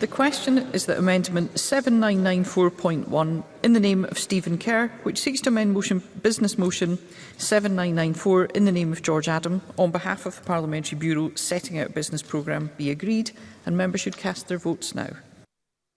The question is that Amendment 7994.1 in the name of Stephen Kerr, which seeks to amend motion, Business Motion 7994 in the name of George Adam on behalf of the Parliamentary Bureau setting out business programme be agreed and members should cast their votes now.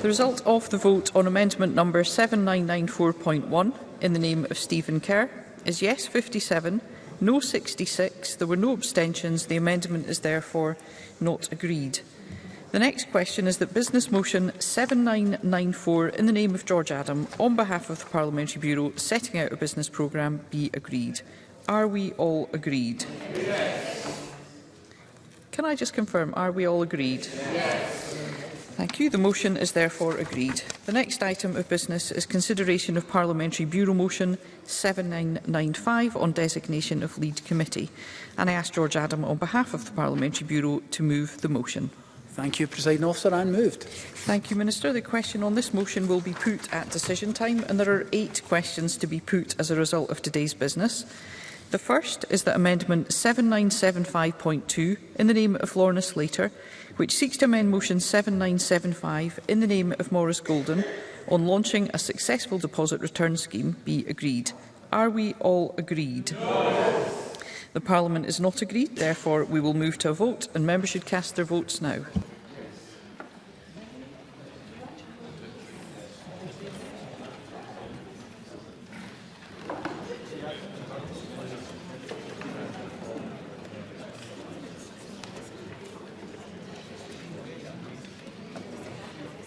The result of the vote on amendment number 7994.1 in the name of Stephen Kerr is yes 57, no 66. There were no abstentions. The amendment is therefore not agreed. The next question is that Business Motion 7994 in the name of George Adam on behalf of the Parliamentary Bureau setting out a business programme be agreed. Are we all agreed? Yes. Can I just confirm, are we all agreed? Yes. Thank you. The motion is therefore agreed. The next item of business is consideration of Parliamentary Bureau Motion 7995 on designation of lead committee. And I ask George Adam on behalf of the Parliamentary Bureau to move the motion. Thank you, President Officer. And moved. Thank you, Minister. The question on this motion will be put at decision time, and there are eight questions to be put as a result of today's business. The first is that Amendment 7975.2, in the name of Lorna Slater, which seeks to amend Motion 7975 in the name of Morris Golden on launching a successful deposit return scheme be agreed. Are we all agreed? Yes. The Parliament is not agreed, therefore we will move to a vote and members should cast their votes now.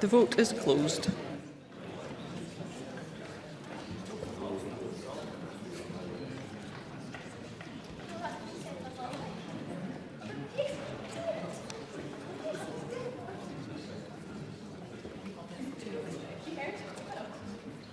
The vote is closed.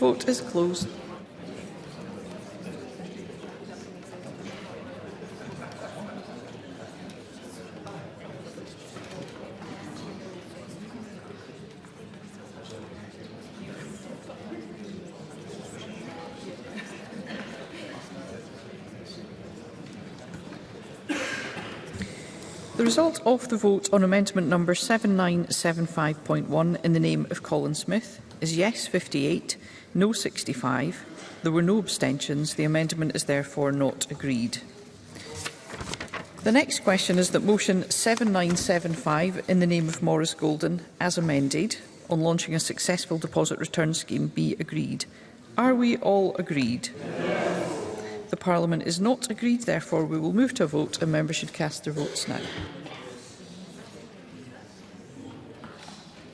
vote is closed. The result of the vote on amendment number 7975.1 in the name of Colin Smith is yes 58, no 65. There were no abstentions. The amendment is therefore not agreed. The next question is that motion 7975 in the name of Morris Golden, as amended, on launching a successful deposit return scheme be agreed. Are we all agreed? Yes. The Parliament is not agreed, therefore we will move to a vote and members should cast their votes now.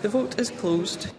The vote is closed.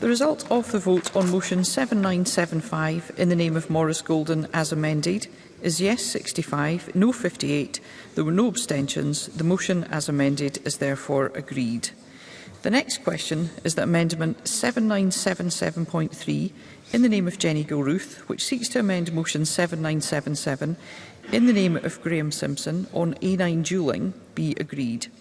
The result of the vote on motion 7975 in the name of Morris Golden as amended is yes 65, no 58. There were no abstentions. The motion as amended is therefore agreed. The next question is that Amendment 7977.3 in the name of Jenny Gilruth, which seeks to amend Motion 7977 in the name of Graham Simpson on A9 duelling, be agreed.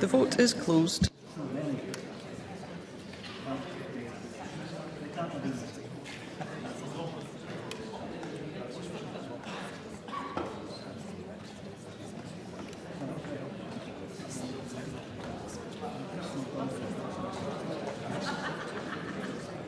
The vote is closed.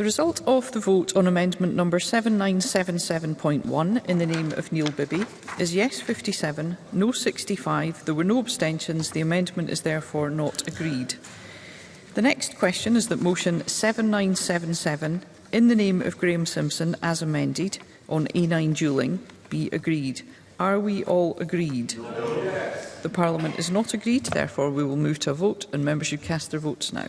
The result of the vote on amendment number 7977.1 in the name of Neil Bibby is yes 57, no 65. There were no abstentions. The amendment is therefore not agreed. The next question is that motion 7977 in the name of Graham Simpson as amended on A9 duelling be agreed. Are we all agreed? No. The Parliament is not agreed, therefore we will move to a vote and members should cast their votes now.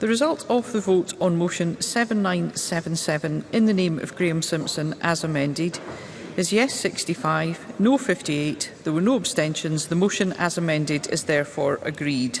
The result of the vote on motion 7977 in the name of Graham Simpson as amended is yes 65, no 58. There were no abstentions. The motion as amended is therefore agreed.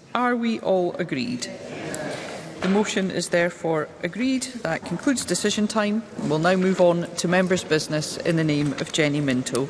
Are we all agreed? The motion is therefore agreed. That concludes decision time. We'll now move on to members' business in the name of Jenny Minto.